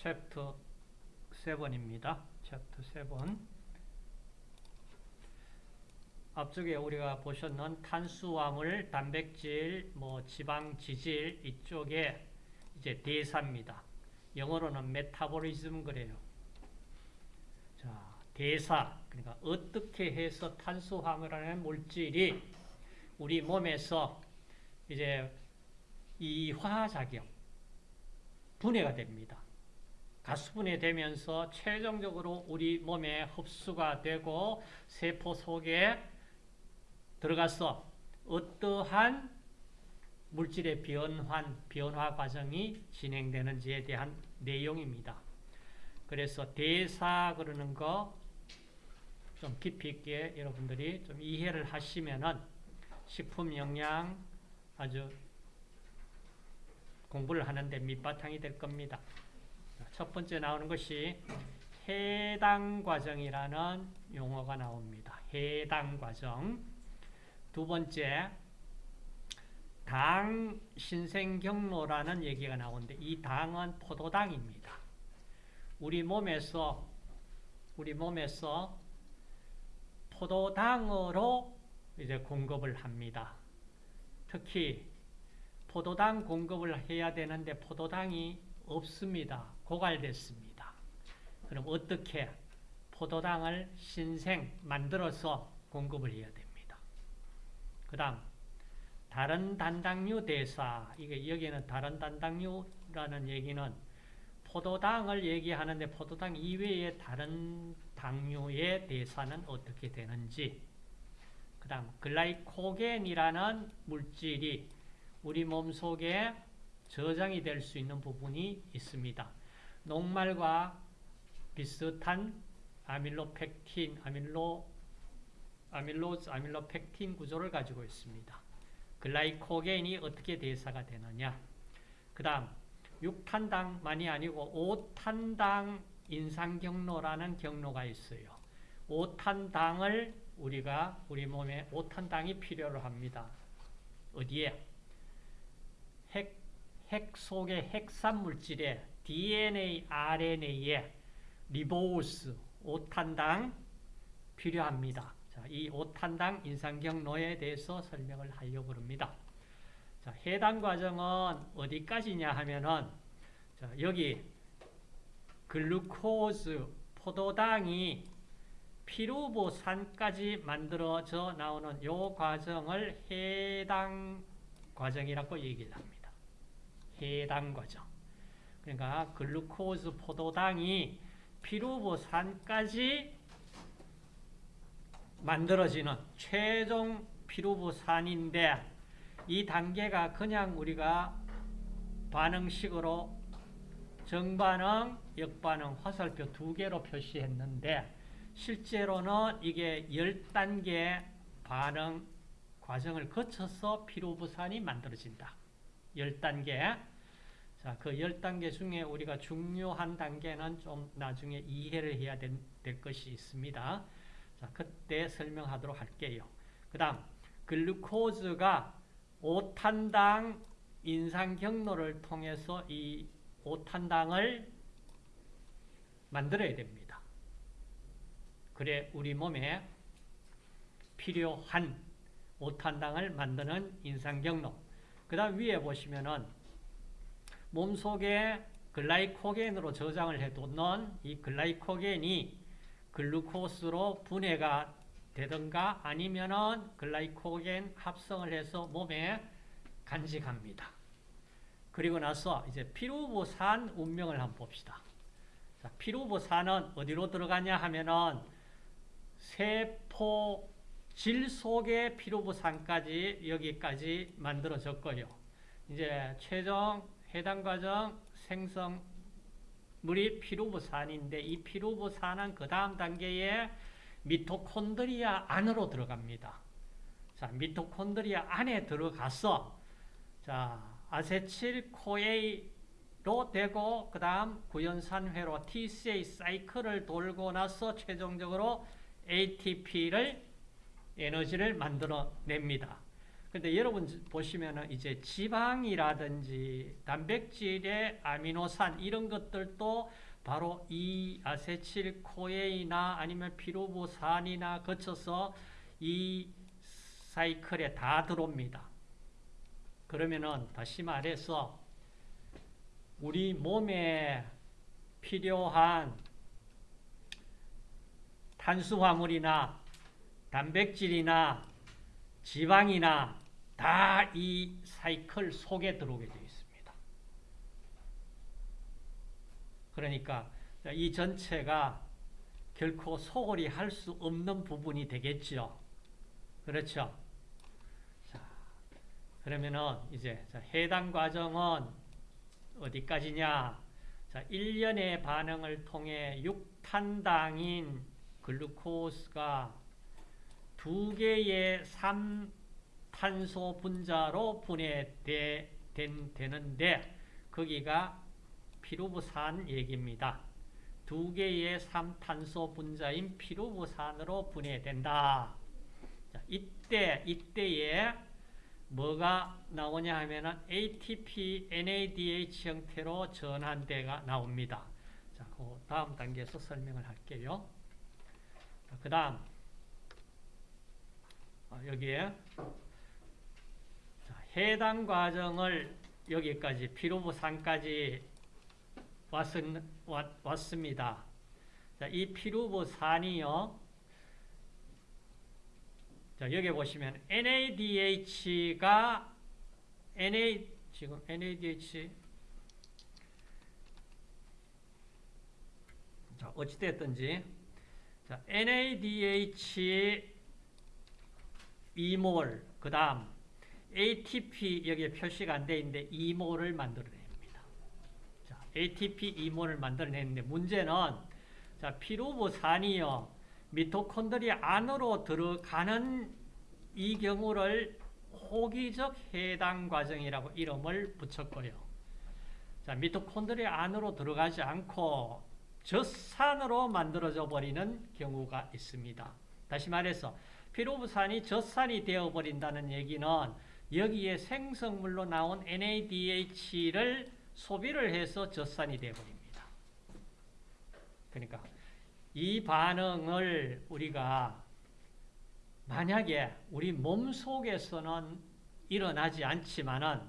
챕터 7입니다. 챕터 7. 앞쪽에 우리가 보셨는 탄수화물, 단백질, 뭐 지방, 지질 이쪽에 이제 대사입니다. 영어로는 metabolism 그래요. 자, 대사. 그러니까 어떻게 해서 탄수화물이라는 물질이 우리 몸에서 이제 이화작용, 분해가 됩니다. 가수분해 되면서 최종적으로 우리 몸에 흡수가 되고 세포 속에 들어가서 어떠한 물질의 변환, 변화 과정이 진행되는지에 대한 내용입니다. 그래서 대사 그러는 거 좀 깊이 있게 여러분들이 좀 이해를 하시면은 식품 영양 아주 공부를 하는데 밑바탕이 될 겁니다. 첫 번째 나오는 것이 해당 과정이라는 용어가 나옵니다. 해당 과정. 두 번째, 당 신생 경로라는 얘기가 나오는데 이 당은 포도당입니다. 우리 몸에서 우리 몸에서 포도당으로 이제 공급을 합니다. 특히 포도당 공급을 해야 되는데 포도당이 없습니다. 고갈됐습니다. 그럼 어떻게 포도당을 신생 만들어서 공급을 해야 됩니다. 그 다음 다른 단당류 대사 이게 여기는 다른 단당류라는 얘기는 포도당을 얘기하는데 포도당 이외의 다른 당류의 대사는 어떻게 되는지 그 다음 글라이코겐이라는 물질이 우리 몸속에 저장이 될 수 있는 부분이 있습니다. 녹말과 비슷한 아밀로펙틴, 아밀로, 아밀로즈, 아밀로펙틴 구조를 가지고 있습니다. 글라이코겐이 어떻게 대사가 되느냐. 그 다음, 6탄당만이 아니고 5탄당 인상 경로라는 경로가 있어요. 5탄당을 우리가 우리 몸에 5탄당이 필요로 합니다. 어디에? 핵, 핵 속의 핵산 물질에 DNA, RNA에 리보스, 5탄당 필요합니다. 자, 이 5탄당 인상 경로에 대해서 설명을 하려고 합니다. 자, 해당 과정은 어디까지냐 하면은 자, 여기 글루코즈, 포도당이 피루보산까지 만들어져 나오는 요 과정을 해당 과정이라고 얘기를 합니다. 해당 과정. 그러니까 글루코즈, 포도당이 피루보산까지 만들어지는 최종 피루보산인데 이 단계가 그냥 우리가 반응식으로 정반응, 역반응, 화살표 두 개로 표시했는데 실제로는 이게 10단계 반응 과정을 거쳐서 피로부산이 만들어진다. 10단계. 자, 그 10단계 중에 우리가 중요한 단계는 좀 나중에 이해를 해야 될, 될 것이 있습니다. 자, 그때 설명하도록 할게요. 그 다음, 글루코즈가 5탄당 인상 경로를 통해서 이 5탄당을 만들어야 됩니다. 그래 우리 몸에 필요한 5탄당을 만드는 인상 경로. 그 다음 위에 보시면은 몸속에 글라이코겐으로 저장을 해두는 이 글라이코겐이 글루코스로 분해가 되든가 아니면은 글라이코겐 합성을 해서 몸에 간직합니다. 그리고 나서 이제 피루보산 운명을 한번 봅시다. 자, 피루보산은 어디로 들어가냐 하면은 세포 질 속에 피루보산까지 여기까지 만들어졌고요. 이제 최종 해당 과정 생성 물이 피루보산인데 이 피루보산은 그 다음 단계에 미토콘드리아 안으로 들어갑니다. 자, 미토콘드리아 안에 들어가서 자, 아세틸 코에로 되고 그 다음 구연산회로 TCA 사이클을 돌고 나서 최종적으로 ATP를 에너지를 만들어 냅니다. 근데 여러분 보시면은 이제 지방이라든지 단백질의 아미노산 이런 것들도 바로 이 아세틸코에이나 아니면 피루보산이나 거쳐서 이 사이클에 다 들어옵니다. 그러면은 다시 말해서 우리 몸에 필요한 탄수화물이나 단백질이나 지방이나 다 이 사이클 속에 들어오게 되어 있습니다. 그러니까 이 전체가 결코 소홀히 할 수 없는 부분이 되겠죠. 그렇죠? 자, 그러면은 이제 해당 과정은 어디까지냐? 자, 1년의 반응을 통해 6탄당인 글루코스가 두 개의 3 탄소 분자로 분해되는데 거기가 피루부산 얘기입니다. 두 개의 3탄소 분자인 피루부산으로 분해된다. 자, 이때 이때에 뭐가 나오냐 하면은 ATP, NADH 형태로 전환대가 나옵니다. 자, 그 다음 단계에서 설명을 할게요. 그 다음 아, 여기에 자, 해당 과정을 여기까지 피루부산까지 왔, 왔습니다. 자, 이 피루부산이요. 자, 여기 보시면 NADH가 NA 지금 NADH 자, 어찌 됐든지 자, NADH 2몰 그다음 ATP 여기에 표시가 안 돼 있는데 2몰을 만들어냅니다. 자, ATP 2몰을 만들어내는데 문제는 자, 피루부산이요. 미토콘드리아 안으로 들어가는 이 경우를 호기적 해당 과정이라고 이름을 붙였고요. 자, 미토콘드리아 안으로 들어가지 않고 젖산으로 만들어져 버리는 경우가 있습니다. 다시 말해서 피로부산이 젖산이 되어버린다는 얘기는 여기에 생성물로 나온 NADH를 소비를 해서 젖산이 되어버립니다. 그러니까 이 반응을 우리가 만약에 우리 몸 속에서는 일어나지 않지만은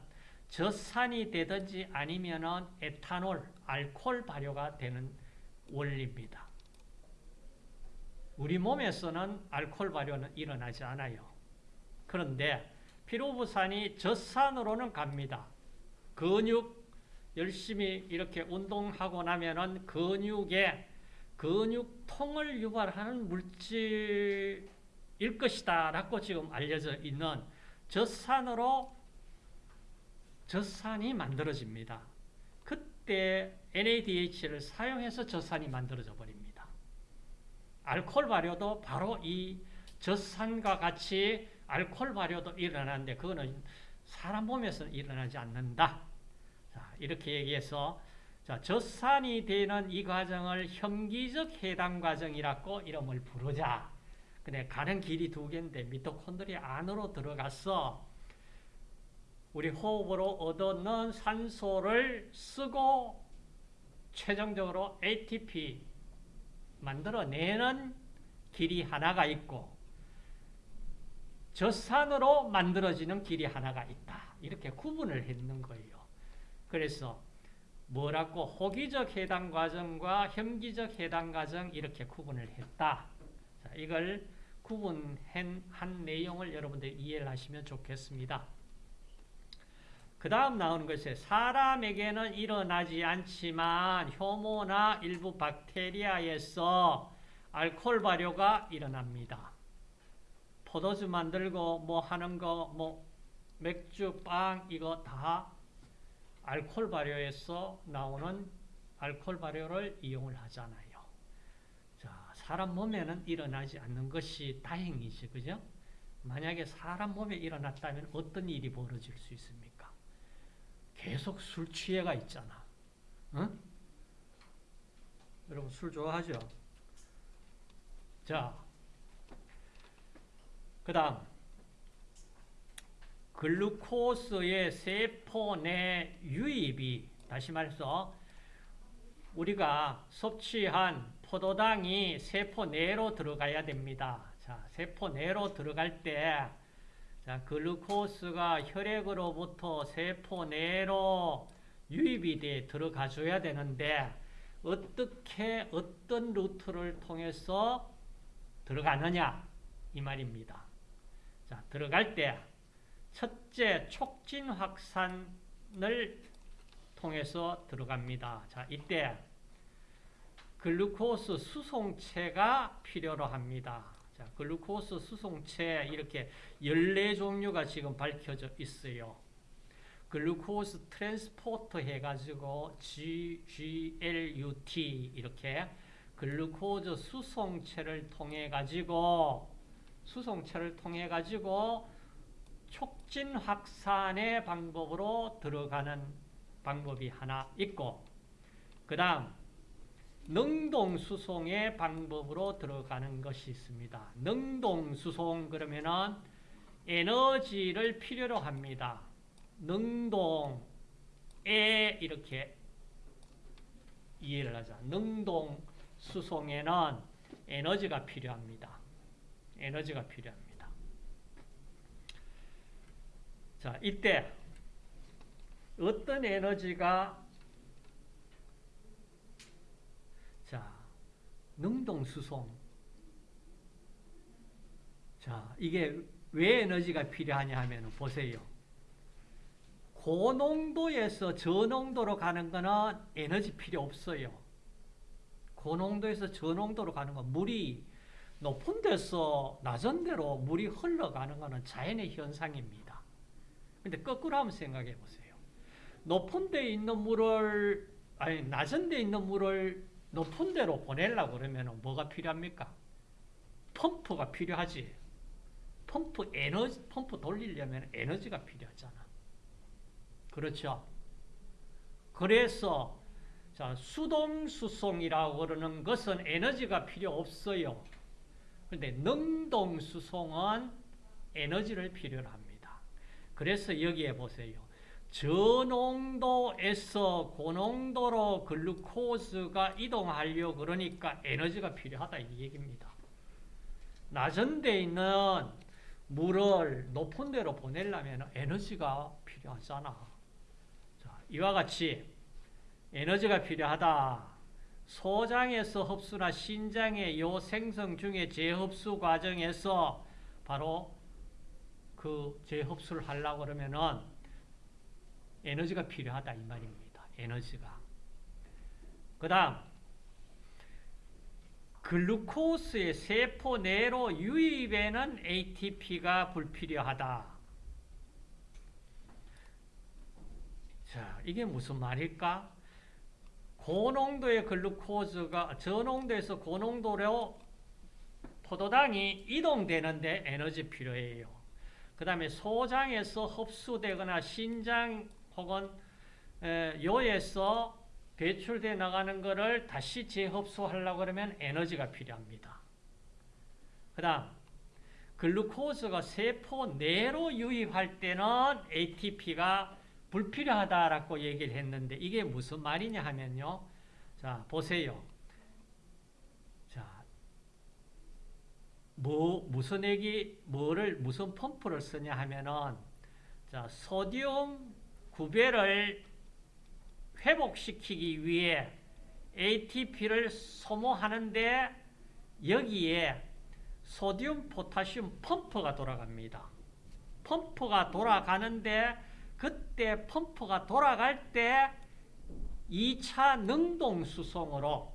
젖산이 되든지 아니면은 에탄올, 알코올 발효가 되는 원리입니다. 우리 몸에서는 알코올 발효는 일어나지 않아요. 그런데 피로부산이 젖산으로는 갑니다. 근육 열심히 이렇게 운동하고 나면은 근육에 근육통을 유발하는 물질일 것이다 라고 지금 알려져 있는 젖산으로 젖산이 만들어집니다. 그때 NADH를 사용해서 젖산이 만들어져 버립니다. 알코올 발효도 바로 이 젖산과 같이 알코올 발효도 일어나는데 그거는 사람 몸에서는 일어나지 않는다. 자, 이렇게 얘기해서 자, 젖산이 되는 이 과정을 혐기적 해당 과정이라고 이름을 부르자. 근데 가는 길이 두 개인데 미토콘드리아 안으로 들어가서 우리 호흡으로 얻어는 산소를 쓰고 최종적으로 ATP 만들어내는 길이 하나가 있고 젖산으로 만들어지는 길이 하나가 있다. 이렇게 구분을 했는 거예요. 그래서 뭐라고 호기적 해당 과정과 혐기적 해당 과정 이렇게 구분을 했다. 자, 이걸 구분한 한 내용을 여러분들 이해를 하시면 좋겠습니다. 그 다음 나오는 것이 사람에게는 일어나지 않지만 효모나 일부 박테리아에서 알코올 발효가 일어납니다. 포도주 만들고 뭐 하는 거, 뭐 맥주, 빵 이거 다 알코올 발효에서 나오는 알코올 발효를 이용을 하잖아요. 자, 사람 몸에는 일어나지 않는 것이 다행이지, 그죠? 만약에 사람 몸에 일어났다면 어떤 일이 벌어질 수 있습니까? 계속 술 취해가 있잖아. 응? 여러분 술 좋아하죠? 자, 그 다음 글루코스의 세포 내 유입이 다시 말해서 우리가 섭취한 포도당이 세포 내로 들어가야 됩니다. 자, 세포 내로 들어갈 때 자, 글루코스가 혈액으로부터 세포 내로 유입이 돼 들어가 줘야 되는데 어떻게 어떤 루트를 통해서 들어가느냐 이 말입니다. 자, 들어갈 때 첫째 촉진 확산을 통해서 들어갑니다. 자, 이때 글루코스 수송체가 필요로 합니다. 자, 글루코스 수송체 이렇게 14종류가 지금 밝혀져 있어요. glucose transporter 해가지고 GLUT 이렇게 글루코즈 수송체를 통해 가지고 수송체를 통해 가지고 촉진 확산의 방법으로 들어가는 방법이 하나 있고 그 다음 능동수송의 방법으로 들어가는 것이 있습니다. 능동수송 그러면은 에너지를 필요로 합니다. 능동에 이렇게 이해를 하자. 능동수송에는 에너지가 필요합니다. 에너지가 필요합니다. 자, 이때 어떤 에너지가 자, 능동수송. 자, 이게 왜 에너지가 필요하냐 하면 보세요. 고농도에서 저농도로 가는 거는 에너지 필요 없어요. 고농도에서 저농도로 가는 건 물이 높은 데서 낮은 데로 물이 흘러가는 거는 자연의 현상입니다. 근데 거꾸로 한번 생각해 보세요. 높은 데 있는 물을 아니 낮은 데 있는 물을 높은 데로 보내려고 그러면 뭐가 필요합니까? 펌프가 필요하지. 펌프 에너지 펌프 돌리려면 에너지가 필요하잖아. 그렇죠? 그래서 자, 수동 수송이라고 그러는 것은 에너지가 필요 없어요. 그런데 능동 수송은 에너지를 필요로 합니다. 그래서 여기에 보세요. 저농도에서 고농도로 글루코스가 이동하려 그러니까 에너지가 필요하다 이 얘기입니다. 낮은 데 있는 물을 높은 데로 보내려면 에너지가 필요하잖아. 자, 이와 같이 에너지가 필요하다. 소장에서 흡수나 신장의 요 생성 중에 재흡수 과정에서 바로 그 재흡수를 하려고 그러면은 에너지가 필요하다 이 말입니다. 에너지가. 그 다음 글루코스의 세포 내로 유입에는 ATP가 불필요하다. 자, 이게 무슨 말일까? 고농도의 글루코즈가 저농도에서 고농도로 포도당이 이동되는데 에너지 필요해요. 그 다음에 소장에서 흡수되거나 신장 혹은 요에서 배출돼 나가는 것을 다시 재흡수하려고 그러면 에너지가 필요합니다. 그 다음 글루코즈가 세포 내로 유입할 때는 ATP가 불필요하다라고 얘기를 했는데 이게 무슨 말이냐 하면요. 자, 보세요. 자, 뭐 무슨 얘기 뭐를 무슨 펌프를 쓰냐 하면은 자, 소디움 구배를 회복시키기 위해 ATP를 소모하는데 여기에 소디움 포타슘 펌프가 돌아갑니다. 펌프가 돌아가는데 그때 펌프가 돌아갈 때 2차 능동 수송으로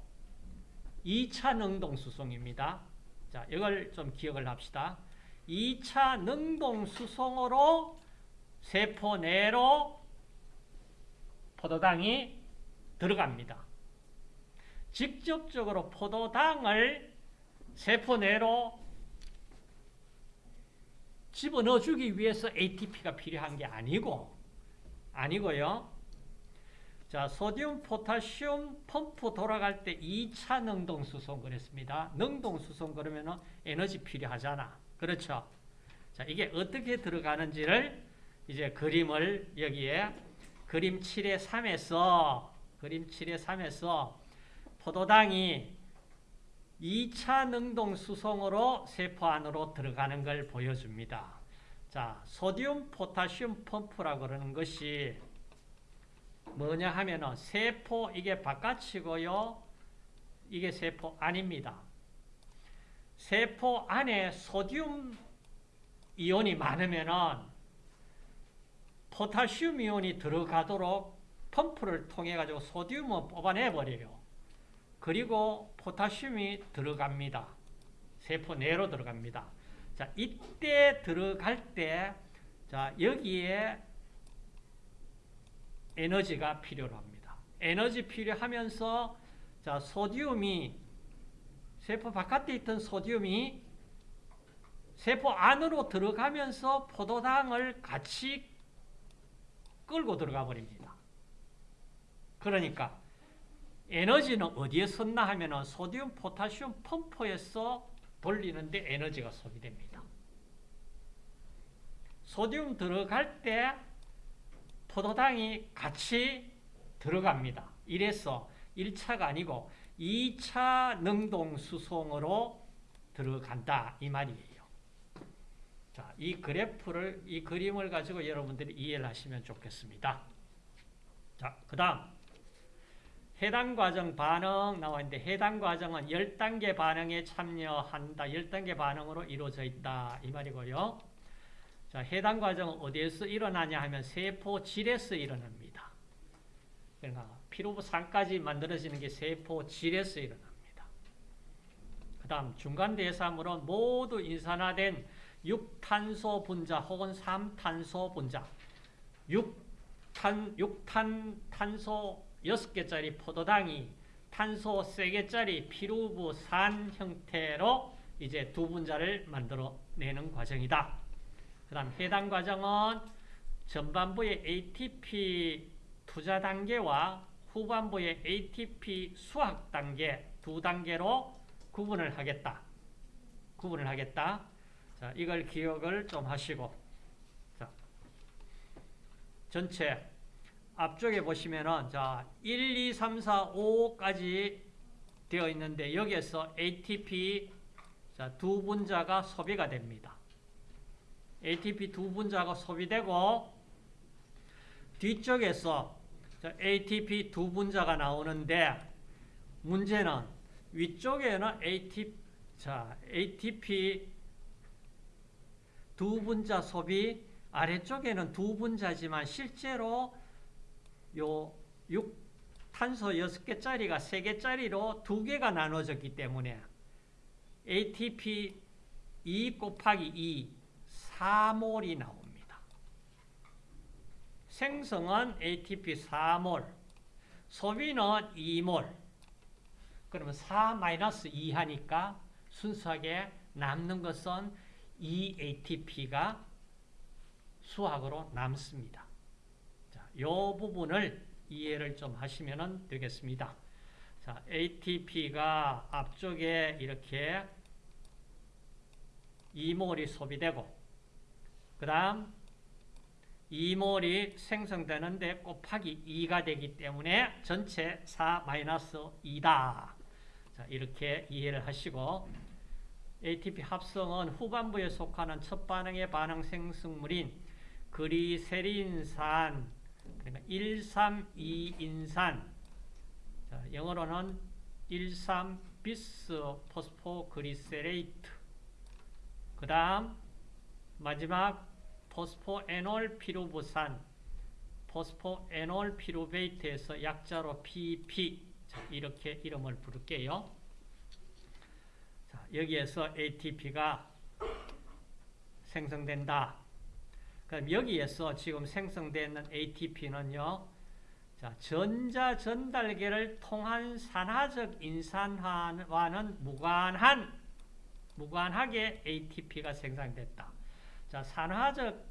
2차 능동 수송입니다. 자, 이걸 좀 기억을 합시다. 2차 능동 수송으로 세포 내로 포도당이 들어갑니다. 직접적으로 포도당을 세포 내로 집어넣어 주기 위해서 ATP가 필요한 게 아니고 아니고요. 자, 소디움 포타슘 펌프 돌아갈 때 2차 능동 수송 그랬습니다. 능동 수송 그러면 에너지 필요하잖아. 그렇죠? 자, 이게 어떻게 들어가는지를 이제 그림을 여기에 그림 7의 3에서 그림 7의 3에서 포도당이 2차 능동 수송으로 세포 안으로 들어가는 걸 보여줍니다. 자, 소디움 포타슘 펌프라고 그러는 것이 뭐냐 하면은 세포 이게 바깥이고요. 이게 세포 안입니다. 세포 안에 소디움 이온이 많으면은 포타슘 이온이 들어가도록 펌프를 통해 가지고 소디움을 뽑아내 버려요. 그리고 포타슘이 들어갑니다. 세포 내로 들어갑니다. 자, 이때 들어갈 때, 자, 여기에 에너지가 필요로 합니다. 에너지 필요하면서, 자, 소디움이, 세포 바깥에 있던 소디움이 세포 안으로 들어가면서 포도당을 같이 끌고 들어가 버립니다. 그러니까, 에너지는 어디에 썼나 하면 은 소디움 포타슘 펌프에서 돌리는데 에너지가 소비됩니다. 소디움 들어갈 때 포도당이 같이 들어갑니다. 이래서 1차가 아니고 2차 능동 수송으로 들어간다 이 말이에요. 자, 이 그래프를 이 그림을 가지고 여러분들이 이해를 하시면 좋겠습니다. 자, 그다음 해당 과정 반응 나와 있는데 해당 과정은 10단계 반응에 참여한다. 10단계 반응으로 이루어져 있다. 이 말이고요. 자, 해당 과정은 어디에서 일어나냐 하면 세포질에서 일어납니다. 그러니까 피로부산까지 만들어지는 게 세포질에서 일어납니다. 그 다음 중간 대사물은 모두 인산화된 6탄소 분자 혹은 3탄소 분자 6탄, 6탄 탄소 6개짜리 포도당이 탄소 3개짜리 피루부 산 형태로 이제 두 분자를 만들어내는 과정이다. 그 다음 해당 과정은 전반부의 ATP 투자 단계와 후반부의 ATP 수학 단계 두 단계로 구분을 하겠다. 구분을 하겠다. 자, 이걸 기억을 좀 하시고. 자, 전체 앞쪽에 보시면은 자 1, 2, 3, 4, 5까지 되어 있는데 여기에서 ATP 자, 두 분자가 소비가 됩니다. ATP 두 분자가 소비되고 뒤쪽에서 자, ATP 두 분자가 나오는데 문제는 위쪽에는 ATP 자, ATP 두 분자 소비 아래쪽에는 두 분자지만 실제로 요 6 탄소 6개짜리가 3개짜리로 2개가 나눠졌기 때문에 ATP 2 곱하기 2 4몰이 나옵니다. 생성은 ATP 4몰, 소비는 2몰. 그러면 4-2 하니까 순수하게 남는 것은 2ATP가 수학으로 남습니다. 이 부분을 이해를 좀 하시면 되겠습니다. 자, ATP가 앞쪽에 이렇게 2몰이 소비되고 그 다음 2몰이 생성되는데 곱하기 2가 되기 때문에 전체 4-2다. 자, 이렇게 이해를 하시고 ATP 합성은 후반부에 속하는 첫 반응의 반응 생성물인 그리세린산 그러니까 132 인산 자, 영어로는 13 비스 포스포 그리세레이트 그 다음 마지막 포스포 에놀 피루부산 포스포 에놀 피루베이트에서 약자로 PP 자, 이렇게 이름을 부를게요. 자, 여기에서 ATP가 생성된다. 그럼 여기에서 지금 생성되는 ATP는요, 자, 전자 전달계를 통한 산화적 인산화와는 무관한, 무관하게 ATP가 생성됐다. 자, 산화적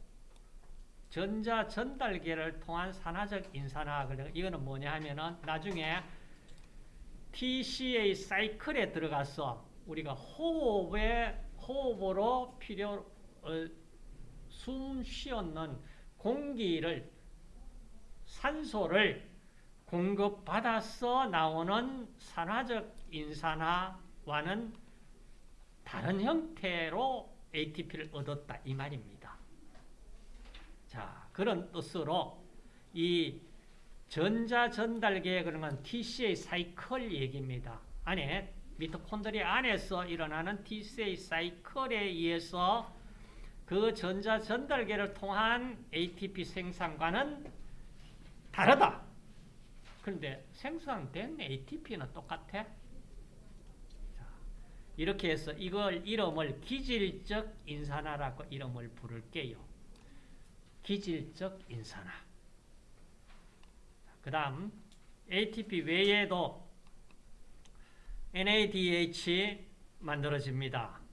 전자 전달계를 통한 산화적 인산화, 이거는 뭐냐 하면은 나중에 TCA 사이클에 들어가서 우리가 호흡에, 호흡으로 필요, 어, 숨 쉬었는 공기를 산소를 공급받아서 나오는 산화적 인산화와는 다른 형태로 ATP를 얻었다 이 말입니다. 자 그런 뜻으로 이 전자 전달계에 그러면 TCA 사이클 얘기입니다. 안에 미토콘드리아 안에서 일어나는 TCA 사이클에 의해서 그 전자 전달계를 통한 ATP 생산과는 다르다. 그런데 생산된 ATP는 똑같아. 자, 이렇게 해서 이걸 이름을 기질적 인산화라고 이름을 부를게요. 기질적 인산화. 그 다음 ATP 외에도 NADH 만들어집니다.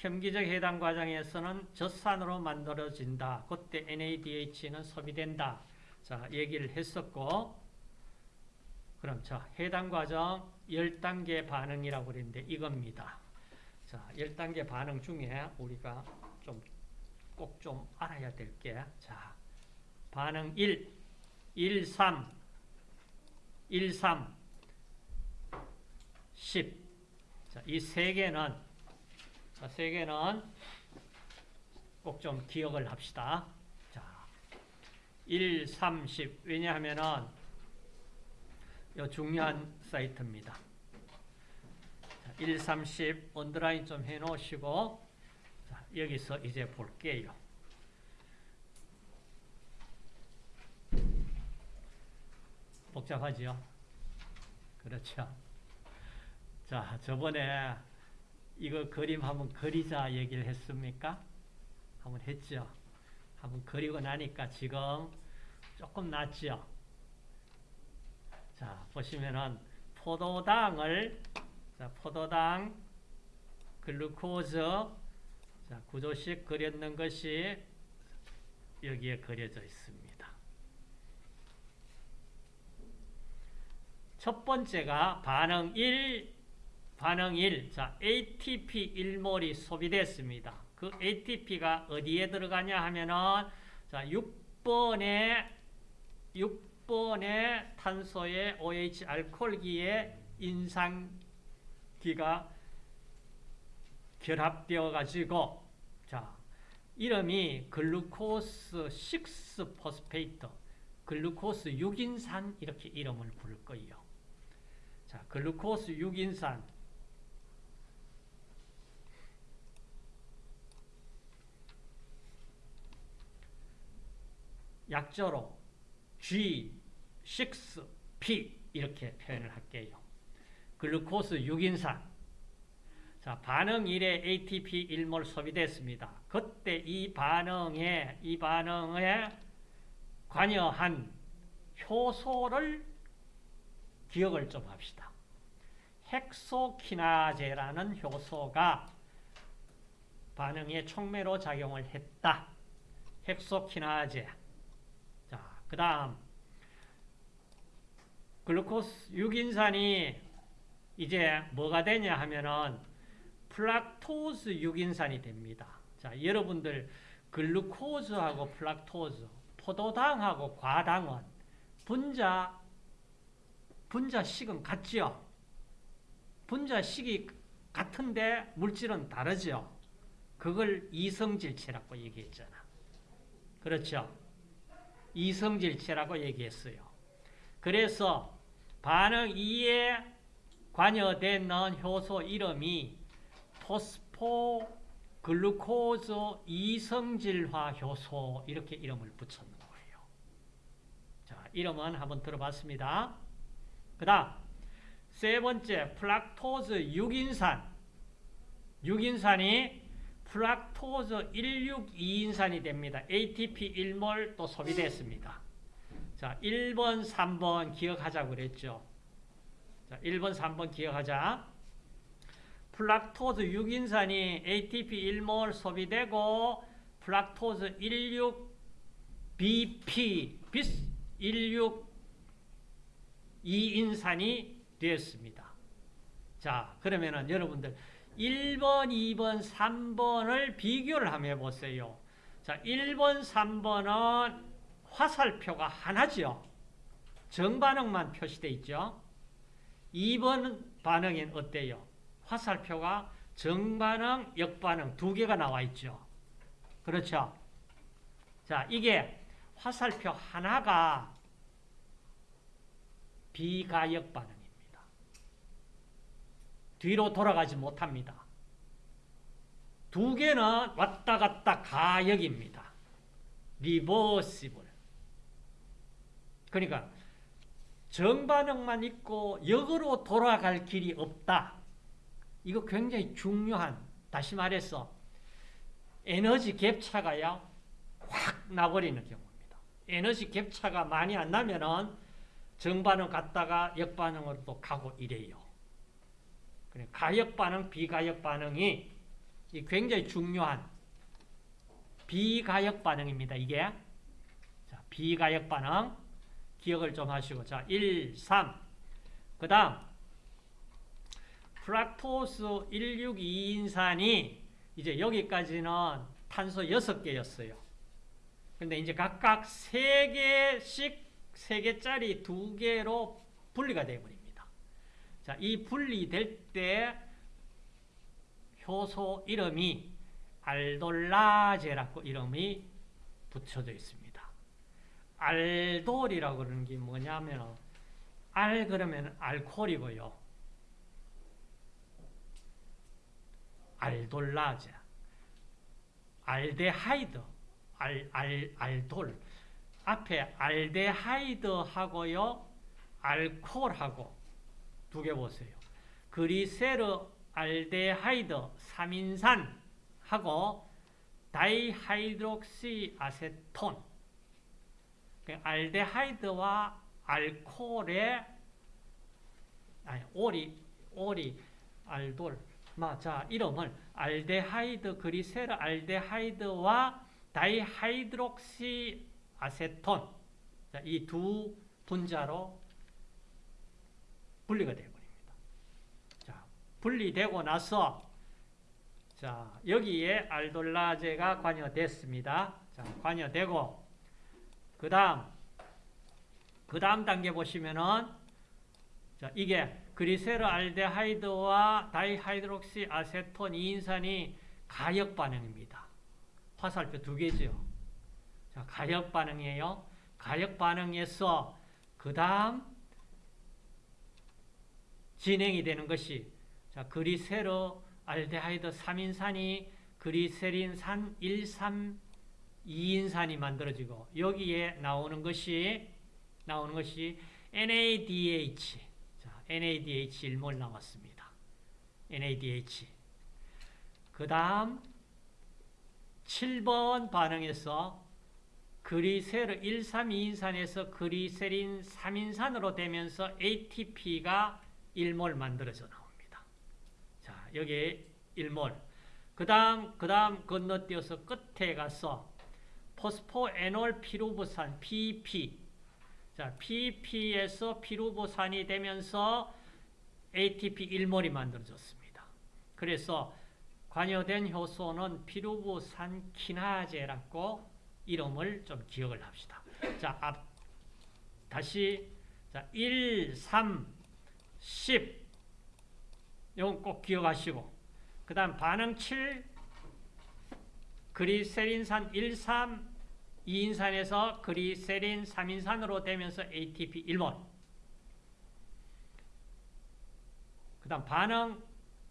혐기적 해당 과정에서는 젖산으로 만들어진다. 그때 NADH는 소비된다. 자, 얘기를 했었고 그럼 자, 해당 과정 10단계 반응이라고 그랬는데 이겁니다. 자, 10단계 반응 중에 우리가 좀 꼭 좀 알아야 될 게 자, 반응 1, 1, 3, 1, 3, 10. 자, 이 세 개는 자, 세 개는 꼭 좀 기억을 합시다. 자, 1, 3, 10. 왜냐하면은 이 중요한 사이트입니다. 자, 1, 3, 10 언더라인 좀 해놓으시고 자, 여기서 이제 볼게요. 복잡하지요? 그렇죠. 자, 저번에 이거 그림 한번 그리자 얘기를 했습니까? 한번 했죠. 한번 그리고 나니까 지금 조금 낫죠. 자, 보시면은 포도당을 자, 포도당 글루코즈 자, 구조식 그렸는 것이 여기에 그려져 있습니다. 첫 번째가 반응 1, 반응 1. 자, ATP 1몰이 소비됐습니다. 그 ATP가 어디에 들어가냐 하면은 자, 6번에 6번의 탄소의 OH 알코올기에 인산기가 결합되어 가지고 자, 이름이 glucose 6 phosphate 글루코스 6인산 이렇게 이름을 부를 거예요. 자, 글루코스 6인산 약자로 G, 6, P 이렇게 표현을 할게요. 글루코스 6인산 자, 반응 1에 ATP 1몰 소비됐습니다. 그때 이 반응에 이 반응에 관여한 효소를 기억을 좀 합시다. 헥소키나제라는 효소가 반응에 촉매로 작용을 했다. 헥소키나제. 자, 그 다음 글루코스 6인산이 이제 뭐가 되냐 하면은 fructose 6인산이 됩니다. 자, 여러분들 글루코즈하고 fructose, 포도당하고 과당은 분자 분자식은 같죠? 분자식이 같은데 물질은 다르죠? 그걸 이성질체라고 얘기했잖아. 그렇죠? 이성질체라고 얘기했어요. 그래서 반응 2에 관여되는 효소 이름이 phosphoglucose 이성질화 효소 이렇게 이름을 붙였는 거예요. 자, 이름은 한번 들어봤습니다. 그 다음 세 번째 fructose 6인산 6인산이 fructose 162인산이 됩니다. ATP 1몰 또 소비됐습니다. 자, 1번, 3번 기억하자고 그랬죠. 자, 1번, 3번 기억하자. fructose 6인산이 ATP 1몰 소비되고 fructose 16BP bis 16이인산이 되었습니다. 자, 그러면은 여러분들 1번, 2번, 3번을 비교를 한번 해보세요. 자, 1번, 3번은 화살표가 하나죠. 정반응만 표시되어 있죠. 2번 반응은 어때요? 화살표가 정반응, 역반응 두 개가 나와 있죠. 그렇죠? 자, 이게 화살표 하나가 비가역 반응입니다. 뒤로 돌아가지 못합니다. 두 개는 왔다 갔다 가역입니다. 리버시블. 그러니까 정반응만 있고 역으로 돌아갈 길이 없다. 이거 굉장히 중요한 다시 말해서 에너지 갭차가요 확 나버리는 경우입니다. 에너지 갭차가 많이 안 나면 은 정반응 갔다가 역반응으로 또 가고 이래요. 가역 반응, 비가역 반응이 굉장히 중요한 비가역 반응입니다. 이게 자, 비가역 반응 기억을 좀 하시고 자 1, 3. 그 다음 프락토스 162인산이 이제 여기까지는 탄소 6개였어요. 근데 이제 각각 3개씩 3개짜리 2개로 분리가 되어버립니다. 자, 이 분리될 때 효소 이름이 알돌라제라고 이름이 붙여져 있습니다. 알돌이라고 그러는 게 뭐냐면 알 그러면 알코올이고요. 알돌라제 알데하이드 알, 알, 알돌 앞에 알데하이드하고요 알코올하고 두 개 보세요. 글리세르 알데하이드 3인산하고 다이하이드록시 아세톤 그 알데하이드와 알코올의 아니 오리 오리 알돌 자 이름을 알데하이드 글리세르 알데하이드와 다이하이드록시 아세톤 이 두 분자로 분리가 되어버립니다. 자 분리되고 나서 자 여기에 알돌라제가 관여됐습니다. 자 관여되고 그 다음, 그 다음 단계 보시면은, 자, 이게 글리세르 알데하이드와 다이하이드록시 아세톤 2인산이 가역 반응입니다. 화살표 두 개죠. 자, 가역 반응이에요. 가역 반응에서 그 다음 진행이 되는 것이 자, 글리세르 알데하이드 3인산이 글리세린산 1, 3, 2인산이 만들어지고 여기에 나오는 것이 나오는 것이 NADH. 자, NADH 일몰 나왔습니다. NADH. 그 다음 7번 반응에서 그리세르 1, 3, 2인산에서 그리세린 3인산으로 되면서 ATP가 1몰 만들어져 나옵니다. 자, 여기 1몰. 그 다음, 그 다음 건너뛰어서 끝에 가서 포스포에놀 피루부산 PP 자, PP에서 피루부산이 되면서 ATP 1몰이 만들어졌습니다. 그래서 관여된 효소는 피루부산 키나제라고 이름을 좀 기억을 합시다. 자, 앞, 다시 자, 1, 3, 10 이건 꼭 기억하시고 그 다음 반응 7 그리세린산 1, 3 2인산에서 그리세린 3인산으로 되면서 ATP 1번. 그 다음 반응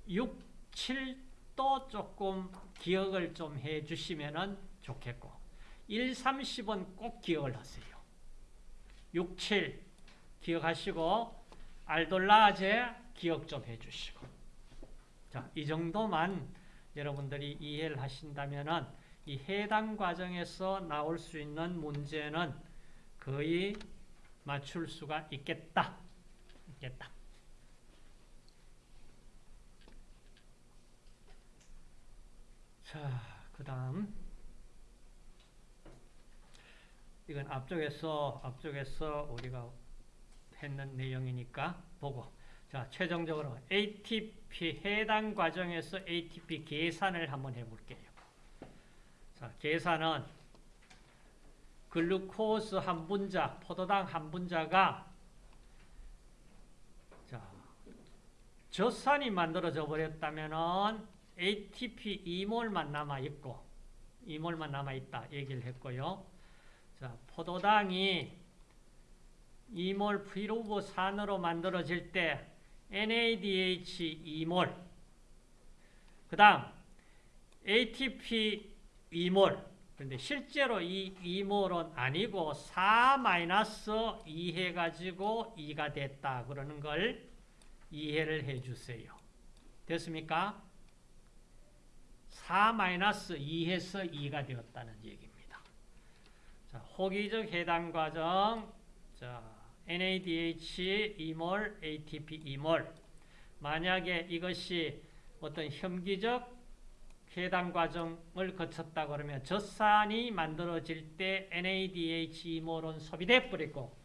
6, 7도 조금 기억을 좀 해주시면 좋겠고 1, 3, 10은 꼭 기억을 하세요. 6, 7 기억하시고 알돌라제 기억 좀 해주시고 자, 이 정도만 여러분들이 이해를 하신다면 이 해당 과정에서 나올 수 있는 문제는 거의 맞출 수가 있겠다. 있겠다. 자, 그 다음. 이건 앞쪽에서, 앞쪽에서 우리가 했는 내용이니까 보고. 자, 최종적으로 ATP, 해당 과정에서 ATP 계산을 한번 해볼게요. 자, 계산은 글루코스 한 분자, 포도당 한 분자가 자, 젖산이 만들어져 버렸다면은 ATP 2몰만 남아 있고 2몰만 남아 있다 얘기를 했고요. 자, 포도당이 2몰 피루브산으로 만들어질 때 NADH 2몰 그 다음 ATP 2몰 근데 실제로 이 2몰은 아니고 4-2 해가지고 2가 됐다 그러는 걸 이해를 해 주세요. 됐습니까? 4-2해서 2가 되었다는 얘기입니다. 자, 호기적 해당 과정, 자, NADH 2몰, ATP 2몰. 만약에 이것이 어떤 혐기적 해당 과정을 거쳤다 그러면 젖산이 만들어질 때 NADH 2몰은 소비돼 버리고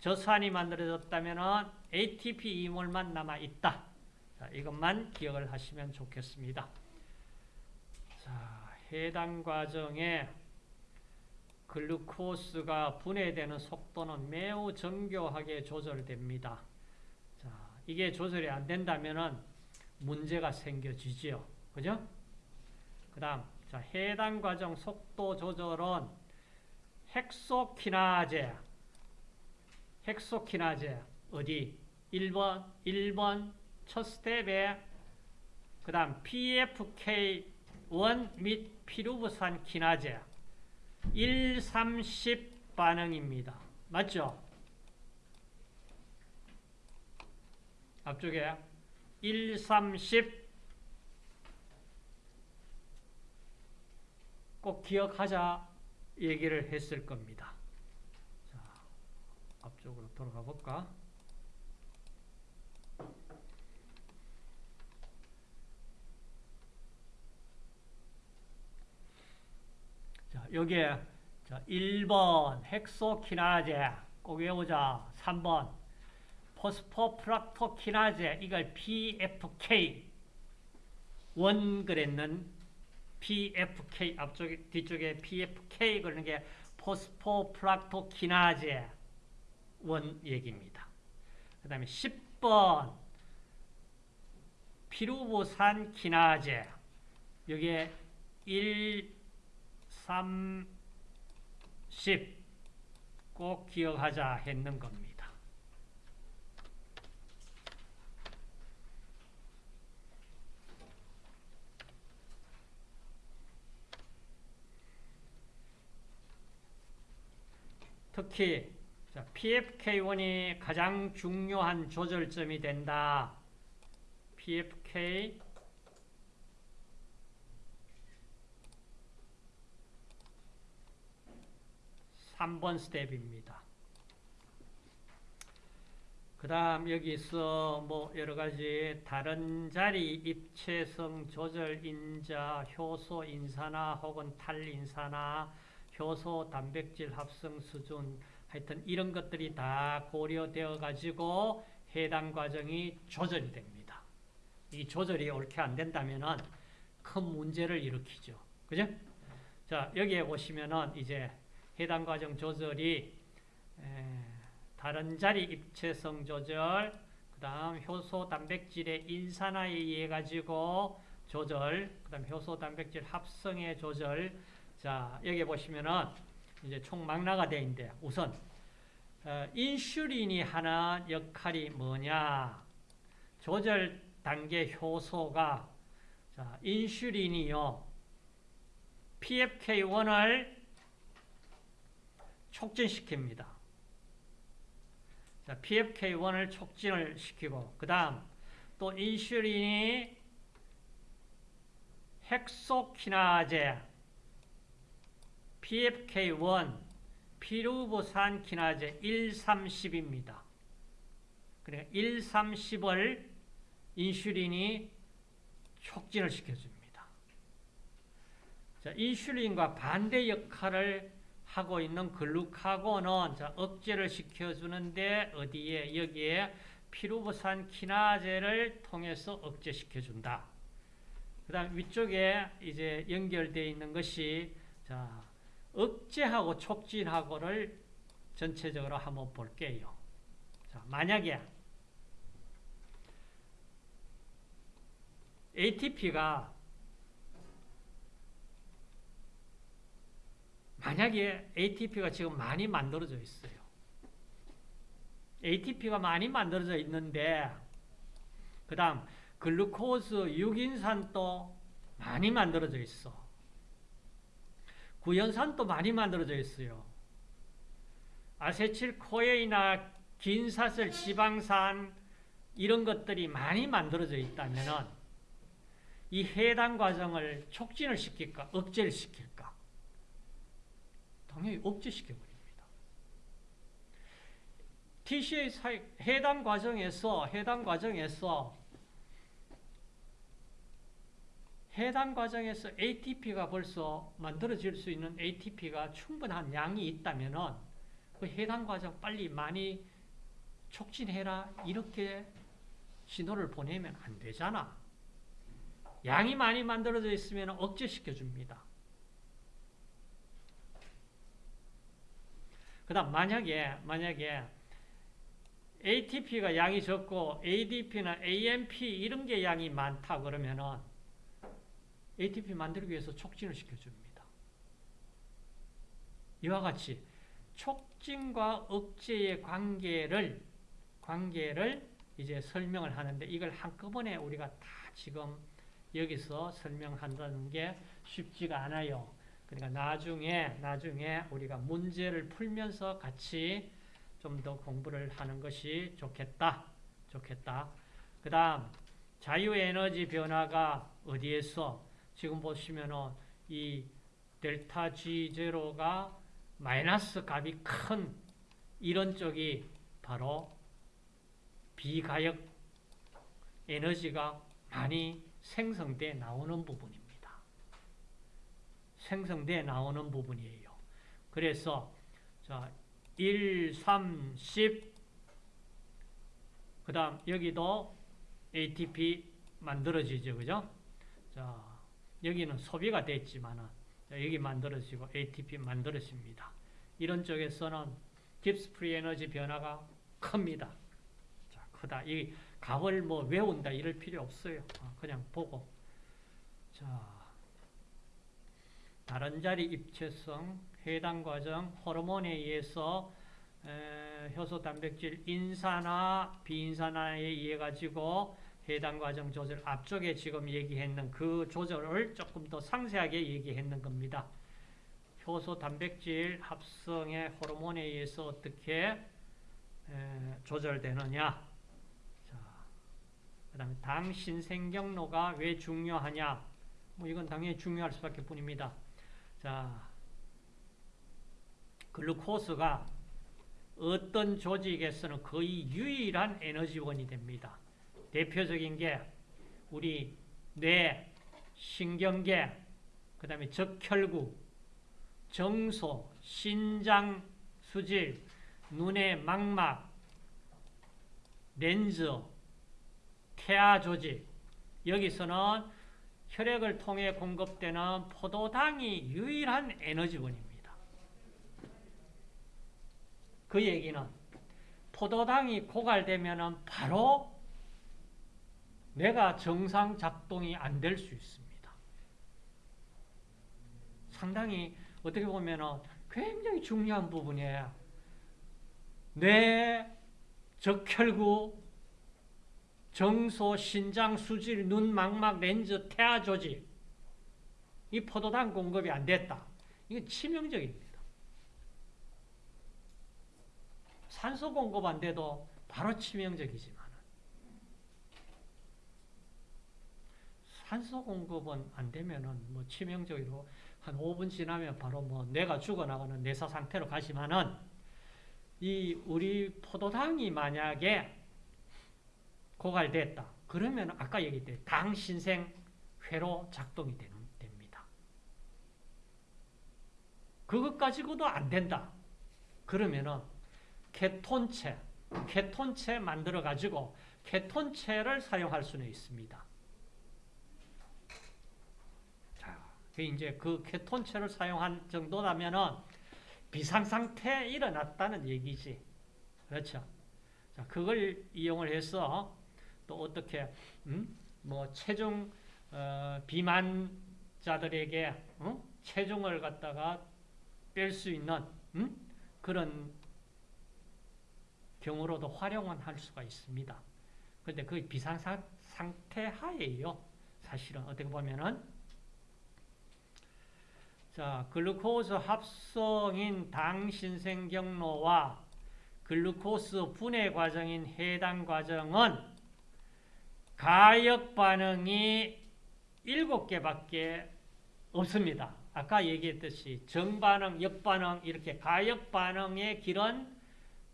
젖산이 만들어졌다면 ATP 2몰만 남아 있다. 자, 이것만 기억을 하시면 좋겠습니다. 자, 해당 과정에 글루코스가 분해되는 속도는 매우 정교하게 조절됩니다. 자, 이게 조절이 안 된다면 문제가 생겨지지요. 그죠? 그 다음, 자, 해당 과정 속도 조절은 헥소키나제, 헥소키나제, 어디? 1번, 1번 첫 스텝에, 그 다음 PFK1 및 피루브산 키나제, 1, 30 반응입니다. 맞죠? 앞쪽에 1, 30 꼭 기억하자 얘기를 했을 겁니다. 자, 앞쪽으로 돌아가 볼까? 자, 여기에 자, 1번 헥소키나제 꼭 외우자. 3번 포스포프락토키나제 이걸 PFK 원 그랬는 PFK 앞쪽에 뒤쪽에 PFK 그러는 게 포스포프락토키나제 원 얘기입니다. 그 다음에 10번 피루보산 키나제 여기에 1 3 10꼭 기억하자 했는 겁니다. 특히 PFK1이 가장 중요한 조절점이 된다. PFK 3번 스텝입니다. 그 다음 여기서 뭐 여러 가지 다른 자리 입체성 조절 인자, 효소 인산화 혹은 탈인산화, 효소 단백질 합성 수준 하여튼 이런 것들이 다 고려되어 가지고 해당 과정이 조절이 됩니다. 이 조절이 옳게 안 된다면은 큰 문제를 일으키죠. 그죠? 자, 여기에 보시면은 이제 해당 과정 조절이 다른 자리 입체성 조절, 그 다음 효소 단백질의 인산화에 의해 가지고 조절, 그 다음 효소 단백질 합성의 조절. 자, 여기 보시면은 이제 총 망라가 되어 있는데 우선 어, 인슐린이 하는 역할이 뭐냐? 조절 단계 효소가 자, 인슐린이요. PFK1을 촉진시킵니다. 자, PFK1을 촉진을 시키고 그 다음 또 인슐린이 헥소키나제 PFK1 피루보산 키나제 130입니다. 그래 130을 인슐린이 촉진을 시켜줍니다. 자, 인슐린과 반대 역할을 하고 있는 글루카곤은 자, 억제를 시켜주는데 어디에 여기에 피루보산 키나제를 통해서 억제시켜준다. 그 다음 위쪽에 이제 연결되어 있는 것이 자, 억제하고 촉진하고를 전체적으로 한번 볼게요. 자, 만약에 ATP가 만약에 ATP가 지금 많이 만들어져 있어요. ATP가 많이 만들어져 있는데 그 다음 글루코스, 유긴산도 많이 만들어져 있어. 구연산도 많이 만들어져 있어요. 아세틸코에이나 긴사슬, 지방산 이런 것들이 많이 만들어져 있다면 이 해당 과정을 촉진을 시킬까, 억제를 시킬까? 당연히 억제시켜버립니다. TCA 사이, 해당 과정에서, 해당 과정에서, 해당 과정에서 ATP가 벌써 만들어질 수 있는 ATP가 충분한 양이 있다면 그 해당 과정 빨리 많이 촉진해라. 이렇게 신호를 보내면 안 되잖아. 양이 많이 만들어져 있으면 억제시켜 줍니다. 그 다음, 만약에, 만약에, ATP가 양이 적고, ADP나 AMP 이런 게 양이 많다 그러면은, ATP 만들기 위해서 촉진을 시켜줍니다. 이와 같이, 촉진과 억제의 관계를, 관계를 이제 설명을 하는데, 이걸 한꺼번에 우리가 다 지금 여기서 설명한다는 게 쉽지가 않아요. 그러니까 나중에 나중에 우리가 문제를 풀면서 같이 좀 더 공부를 하는 것이 좋겠다. 좋겠다. 그 다음 자유에너지 변화가 어디에서 지금 보시면은 이 델타 G0가 마이너스 값이 큰 이런 쪽이 바로 비가역 에너지가 많이 생성돼 나오는 부분입니다. 생성돼 나오는 부분이에요. 그래서 자 1, 3, 10 그 다음 여기도 ATP 만들어지죠. 그죠? 자, 여기는 소비가 됐지만은 여기 만들어지고 ATP 만들어집니다. 이런 쪽에서는 Gibbs free energy 변화가 큽니다. 자, 크다. 이 값을 뭐 외운다 이럴 필요 없어요. 어, 그냥 보고. 자, 다른 자리 입체성, 해당 과정, 호르몬에 의해서 에, 효소 단백질 인산화, 비인산화에 의해 가지고 해당 과정 조절 앞쪽에 지금 얘기했는 그 조절을 조금 더 상세하게 얘기했는 겁니다. 효소 단백질 합성의 호르몬에 의해서 어떻게 에, 조절되느냐 그 다음에 당 신생경로가 왜 중요하냐 뭐 이건 당연히 중요할 수밖에 뿐입니다. 자, 글루코스가 어떤 조직에서는 거의 유일한 에너지원이 됩니다. 대표적인 게 우리 뇌, 신경계, 그 다음에 적혈구, 정소, 신장 수질, 눈의 망막, 렌즈, 태아 조직 여기서는 혈액을 통해 공급되는 포도당이 유일한 에너지원입니다. 그 얘기는 포도당이 고갈되면 바로 뇌가 정상 작동이 안 될 수 있습니다. 상당히 어떻게 보면 굉장히 중요한 부분이에요. 뇌, 적혈구, 정소, 신장, 수질, 눈, 망막, 렌즈, 태아 조직 이 포도당 공급이 안 됐다. 이건 치명적입니다. 산소 공급 안 돼도 바로 치명적이지만 산소 공급은 안 되면은 뭐 치명적으로 한 5분 지나면 바로 뭐 뇌가 죽어나가는 뇌사 상태로 가지만은 이 우리 포도당이 만약에 고갈됐다. 그러면 아까 얘기했듯이 당신생 회로 작동이 됩니다. 그것 가지고도 안 된다. 그러면은 케톤체, 케톤체 만들어 가지고 케톤체를 사용할 수는 있습니다. 자, 그 이제 그 케톤체를 사용한 정도라면은 비상상태 일어났다는 얘기지. 그렇죠. 자, 그걸 이용을 해서 또 어떻게 음? 뭐 체중 어, 비만자들에게 어? 체중을 갖다가 뺄 수 있는 음? 그런 경우로도 활용은 할 수가 있습니다. 그런데 그 비상 상태 하에요. 사실은 어떻게 보면은 자 글루코스 합성인 당 신생 경로와 글루코스 분해 과정인 해당 과정은 가역 반응이 7개밖에 없습니다. 아까 얘기했듯이 정반응, 역반응 이렇게 가역 반응의 길은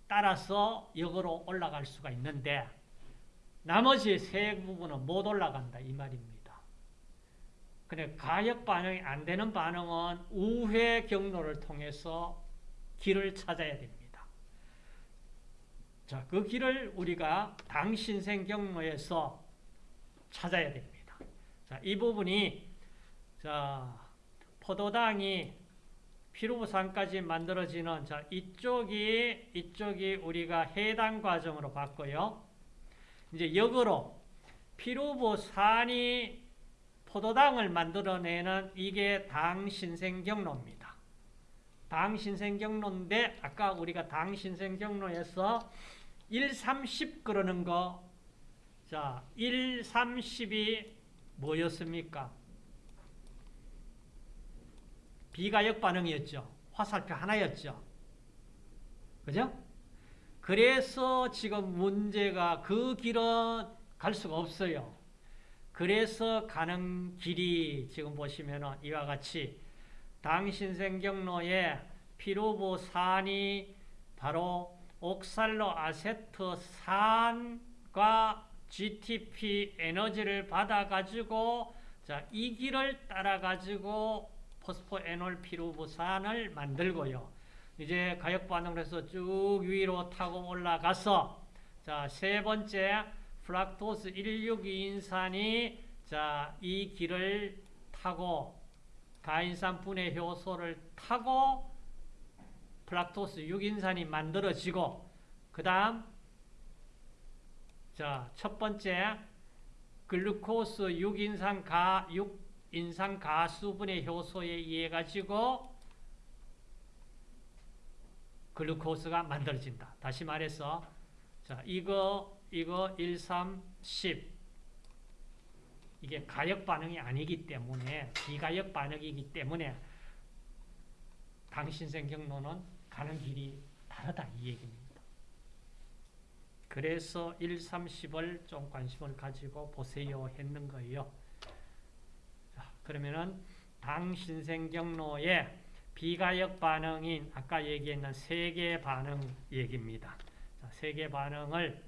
따라서 역으로 올라갈 수가 있는데 나머지 세 부분은 못 올라간다 이 말입니다. 근데 가역 반응이 안 되는 반응은 우회 경로를 통해서 길을 찾아야 됩니다. 자, 그 길을 우리가 당신생 경로에서 찾아야 됩니다. 자, 이 부분이 자, 포도당이 피루부산까지 만들어지는 자, 이쪽이 이쪽이 우리가 해당 과정으로 봤고요. 이제 역으로 피루부산이 포도당을 만들어내는 이게 당신생 경로입니다. 당신생 경로인데 아까 우리가 당신생 경로에서 1, 30 그러는 거 자, 1, 30이 뭐였습니까? 비가역 반응이었죠. 화살표 하나였죠. 그죠? 그래서 지금 문제가 그 길은 갈 수가 없어요. 그래서 가는 길이 지금 보시면 이와 같이 당신생 경로에 피루브산이 바로 옥살로 아세트 산과 GTP 에너지를 받아가지고 자, 이 길을 따라가지고 포스포 에놀 피루브산을 만들고요. 이제 가역 반응을 해서 쭉 위로 타고 올라가서 자, 세 번째 프럭토스 1, 6 2인산이 자, 이 길을 타고 가인산 분해 효소를 타고 플락토스 6인산이 만들어지고 그 다음 자, 첫 번째 글루코스 6인산 가 6인산 가수분해 효소에 의해 가지고 글루코스가 만들어진다. 다시 말해서 자, 이거 이거 1, 3, 10 이게 가역 반응이 아니기 때문에 비가역 반응이기 때문에 당신 생 경로는 가는 길이 다르다 이 얘기입니다. 그래서 1, 3, 10을 좀 관심을 가지고 보세요 했는 거예요. 자, 그러면은 당신생 경로의 비가역 반응인 아까 얘기했는 세계 반응 얘기입니다. 자, 세계 반응을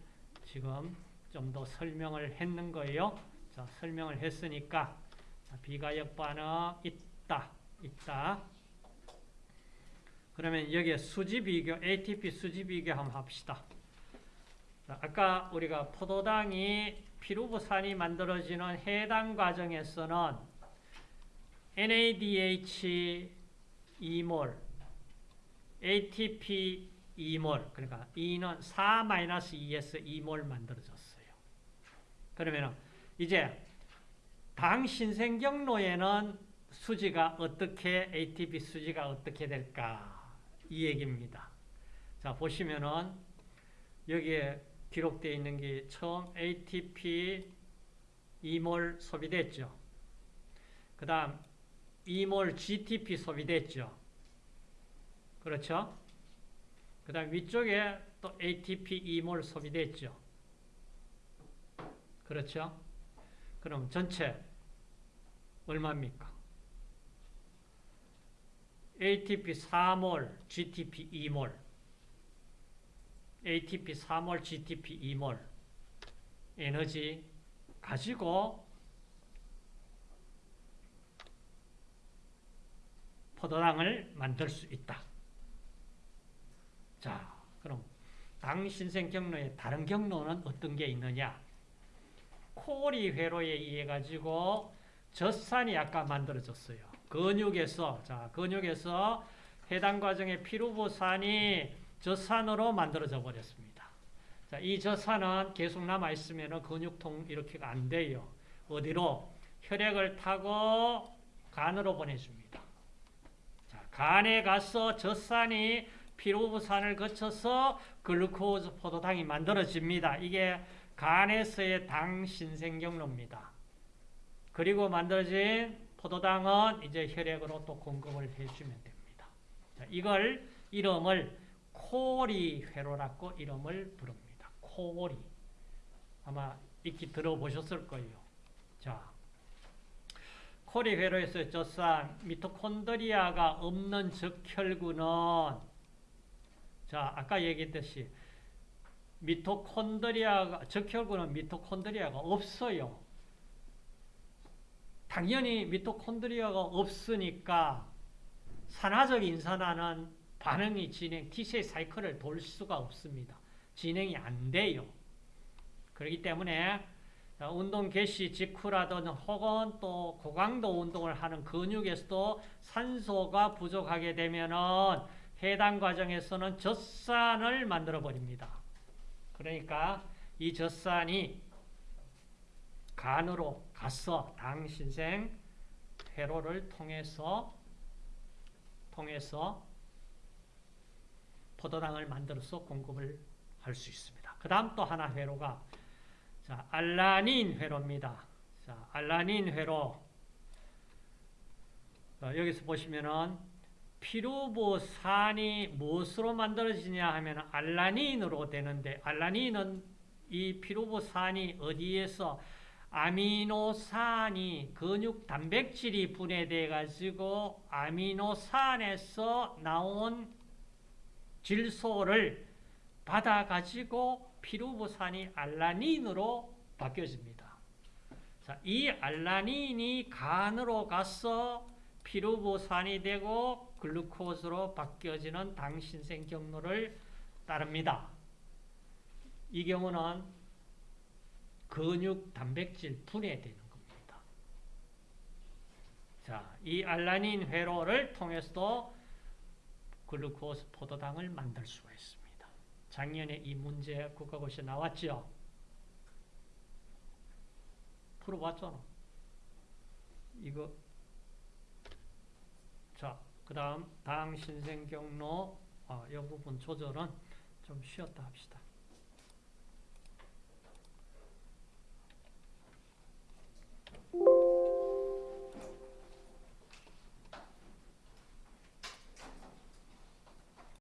지금 좀 더 설명을 했는 거예요. 자, 설명을 했으니까 자, 비가역 반응 있다. 있다. 그러면 여기에 수지 비교, ATP 수지 비교 한번 합시다. 자, 아까 우리가 포도당이 피루부산이 만들어지는 해당 과정에서는 NADH 2몰, ATP 2몰, 그러니까 E는 4-2에서 2몰 만들어졌어요. 그러면 이제 당 신생경로에는 수지가 어떻게, ATP 수지가 어떻게 될까? 이 얘기입니다. 자, 보시면은 여기에 기록되어 있는 게 처음 ATP 2몰 소비됐죠. 그 다음 2몰 GTP 소비됐죠. 그렇죠? 그 다음 위쪽에 또 ATP 2몰 소비됐죠. 그렇죠? 그럼 전체 얼마입니까? ATP 4몰, GTP 2몰. ATP 4몰, GTP 2몰. 에너지 가지고 포도당을 만들 수 있다. 자, 그럼 당 신생 경로의 다른 경로는 어떤 게 있느냐? 코리 회로에 의해 가지고 젖산이 아까 만들어졌어요. 근육에서 자 근육에서 해당 과정의 피루부산이 젖산으로 만들어져 버렸습니다. 자, 이 젖산은 계속 남아 있으면 근육통 이렇게가 안 돼요. 어디로 혈액을 타고 간으로 보내줍니다. 자, 간에 가서 젖산이 피루부산을 거쳐서 글루코즈 포도당이 만들어집니다. 이게 간에서의 당 신생경로입니다. 그리고 만들어진 포도당은 이제 혈액으로 또 공급을 해주면 됩니다. 자, 이걸 이름을 코리 회로라고 이름을 부릅니다. 코리. 아마 익히 들어보셨을 거예요. 자, 코리 회로에서 젖산 미토콘드리아가 없는 적혈구는 자, 아까 얘기했듯이 미토콘드리아가 적혈구는 미토콘드리아가 없어요. 당연히 미토콘드리아가 없으니까 산화적 인산화는 반응이 진행, T세의 사이클을 돌 수가 없습니다. 진행이 안 돼요. 그렇기 때문에 운동 개시 직후라든 혹은 또 고강도 운동을 하는 근육에서도 산소가 부족하게 되면은 해당 과정에서는 젖산을 만들어 버립니다. 그러니까 이 젖산이 간으로 가서 당신생 회로를 통해서 통해서 포도당을 만들어서 공급을 할 수 있습니다. 그 다음 또 하나 회로가 자, 알라닌 회로입니다. 자, 알라닌 회로 자, 여기서 보시면은 피루보산이 무엇으로 만들어지냐 하면 알라닌으로 되는데 알라닌은 이 피루보산이 어디에서 아미노산이 근육 단백질이 분해돼 가지고 아미노산에서 나온 질소를 받아 가지고 피루보산이 알라닌으로 바뀌어집니다. 자, 이 알라닌이 간으로 가서 피루보산이 되고 글루코즈로 바뀌어지는 당신생 경로를 따릅니다. 이 경우는 근육 단백질 분해되는 겁니다. 자, 이 알라닌 회로를 통해서도 글루코스 포도당을 만들 수가 있습니다. 작년에 이 문제 국가고시 나왔죠? 풀어봤잖아. 이거 자, 그 다음 당 신생 경로 어, 이 부분 조절은 좀 쉬었다 합시다.